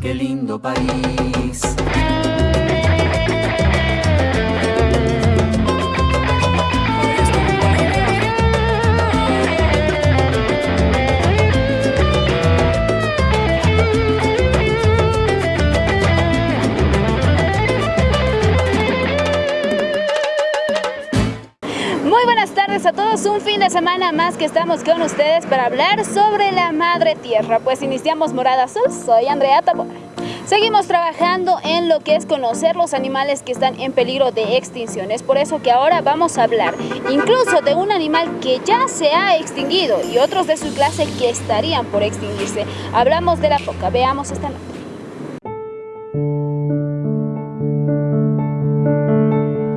Qué lindo país. A todos, un fin de semana más que estamos con ustedes para hablar sobre la madre tierra. Pues iniciamos Morada Azul, soy Andrea Tabora. Seguimos trabajando en lo que es conocer los animales que están en peligro de extinción. Es por eso que ahora vamos a hablar incluso de un animal que ya se ha extinguido y otros de su clase que estarían por extinguirse. Hablamos de la foca, veamos esta nota.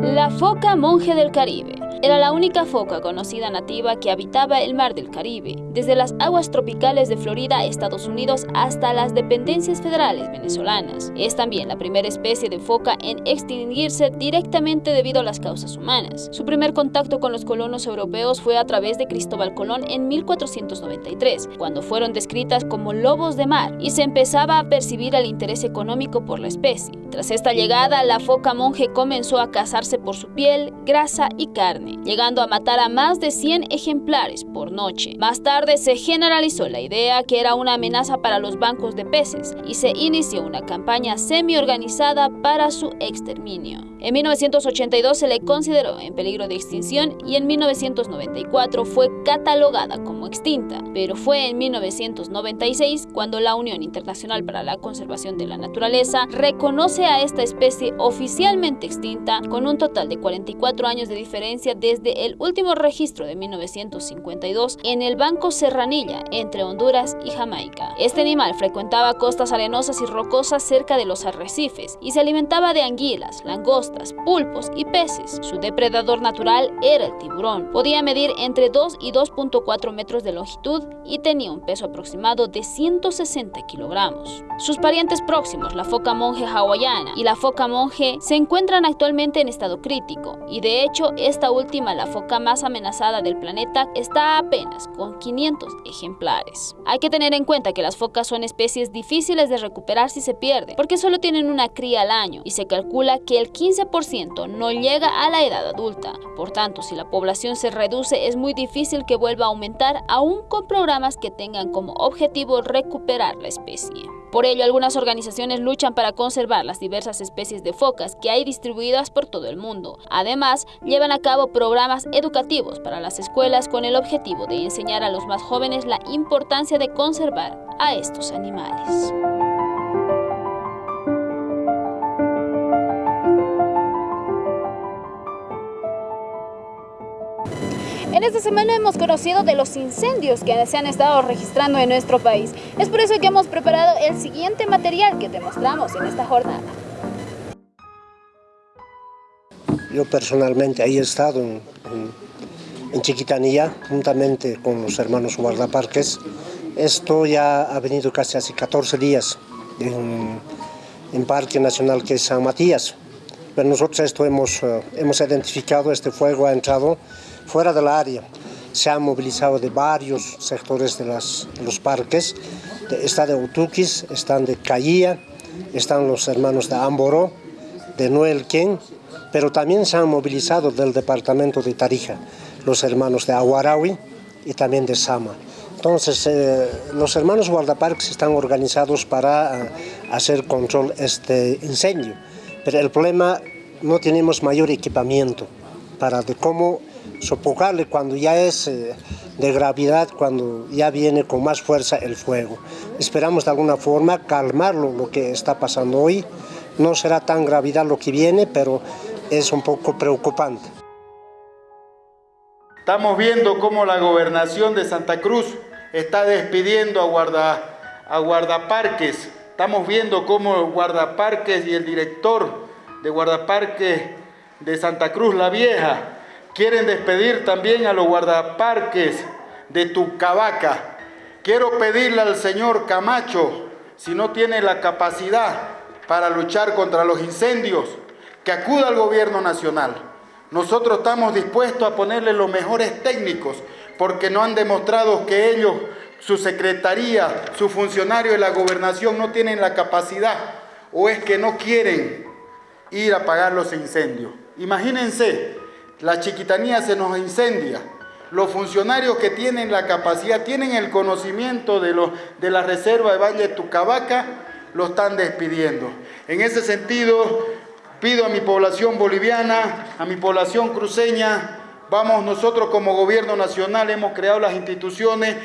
La foca monje del Caribe era la única foca conocida nativa que habitaba el mar del Caribe, desde las aguas tropicales de Florida, Estados Unidos, hasta las dependencias federales venezolanas. Es también la primera especie de foca en extinguirse directamente debido a las causas humanas. Su primer contacto con los colonos europeos fue a través de Cristóbal Colón en 1493, cuando fueron descritas como lobos de mar y se empezaba a percibir el interés económico por la especie. Tras esta llegada, la foca monje comenzó a cazarse por su piel, grasa y carne, llegando a matar a más de 100 ejemplares por noche. Más tarde se generalizó la idea que era una amenaza para los bancos de peces y se inició una campaña semi-organizada para su exterminio. En 1982 se le consideró en peligro de extinción y en 1994 fue catalogada como extinta, pero fue en 1996 cuando la Unión Internacional para la Conservación de la Naturaleza reconoce a esta especie oficialmente extinta con un total de 44 años de diferencia desde el último registro de 1952 en el Banco Serranilla entre Honduras y Jamaica. Este animal frecuentaba costas arenosas y rocosas cerca de los arrecifes y se alimentaba de anguilas, langostas, pulpos y peces. Su depredador natural era el tiburón. Podía medir entre 2 y 2.4 metros de longitud y tenía un peso aproximado de 160 kilogramos. Sus parientes próximos, la foca monje hawaiana y la foca monje, se encuentran actualmente en estado crítico y de hecho esta última, la foca más amenazada del planeta, está apenas con 500 ejemplares. Hay que tener en cuenta que las focas son especies difíciles de recuperar si se pierden, porque solo tienen una cría al año y se calcula que el 15% no llega a la edad adulta. Por tanto, si la población se reduce, es muy difícil que vuelva a aumentar aún con programas que tengan como objetivo recuperar la especie. Por ello, algunas organizaciones luchan para conservar las diversas especies de focas que hay distribuidas por todo el mundo. Además, llevan a cabo programas educativos para las escuelas con el objetivo de enseñar a los más jóvenes la importancia de conservar a estos animales. En esta semana hemos conocido de los incendios que se han estado registrando en nuestro país. Es por eso que hemos preparado el siguiente material que te mostramos en esta jornada. Yo personalmente he estado en, en, en, Chiquitanía, juntamente con los hermanos guardaparques. Esto ya ha venido casi hace 14 días en, en Parque Nacional que es San Matías. Pero nosotros esto hemos, uh, hemos identificado, este fuego ha entrado fuera del área. Se han movilizado de varios sectores de, las, los parques. Está de Utuquis, están de Caía, están los hermanos de Amboró, de Noelquén, pero también se han movilizado del departamento de Tarija, los hermanos de Aguaraui y también de Sama. Entonces, eh, los hermanos guardaparques están organizados para uh, hacer control este incendio, pero el problema no tenemos mayor equipamiento para de cómo sofocarle cuando ya es eh, de gravedad, cuando ya viene con más fuerza el fuego. Esperamos de alguna forma calmarlo lo que está pasando hoy. No será tan gravedad lo que viene, pero es un poco preocupante. Estamos viendo cómo la gobernación de Santa Cruz está despidiendo a, guarda, a guardaparques. Estamos viendo cómo el guardaparques y el director de guardaparques de Santa Cruz la Vieja quieren despedir también a los guardaparques de Tucavaca. Quiero pedirle al señor Camacho, si no tiene la capacidad para luchar contra los incendios, que acuda al gobierno nacional. Nosotros estamos dispuestos a ponerle los mejores técnicos porque no han demostrado que ellos su secretaría, su funcionario de la gobernación no tienen la capacidad o es que no quieren ir a apagar los incendios. Imagínense, la chiquitanía se nos incendia, los funcionarios que tienen la capacidad, tienen el conocimiento de, de la reserva de Valle de Tucabaca, lo están despidiendo. En ese sentido, pido a mi población boliviana, a mi población cruceña, vamos nosotros como gobierno nacional, hemos creado las instituciones.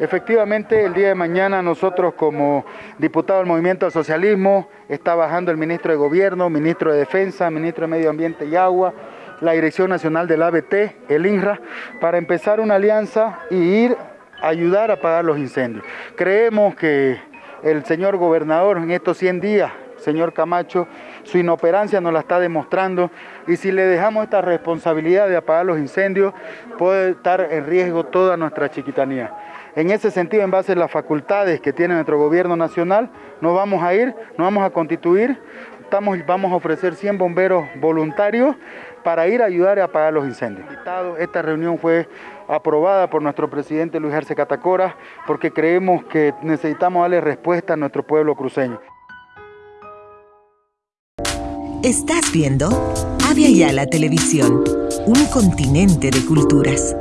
Efectivamente, el día de mañana nosotros como diputados del Movimiento al Socialismo, está bajando el ministro de Gobierno, ministro de Defensa, ministro de Medio Ambiente y Agua, la Dirección Nacional del ABT, el INRA, para empezar una alianza y ir a ayudar a apagar los incendios. Creemos que el señor gobernador en estos 100 días, señor Camacho, su inoperancia nos la está demostrando y si le dejamos esta responsabilidad de apagar los incendios, puede estar en riesgo toda nuestra chiquitanía. En ese sentido, en base a las facultades que tiene nuestro gobierno nacional, nos vamos a ir, nos vamos a constituir, estamos, vamos a ofrecer 100 bomberos voluntarios para ir a ayudar a apagar los incendios. Esta reunión fue aprobada por nuestro presidente Luis Arce Catacora porque creemos que necesitamos darle respuesta a nuestro pueblo cruceño. Estás viendo Avia Yala Televisión, un continente de culturas.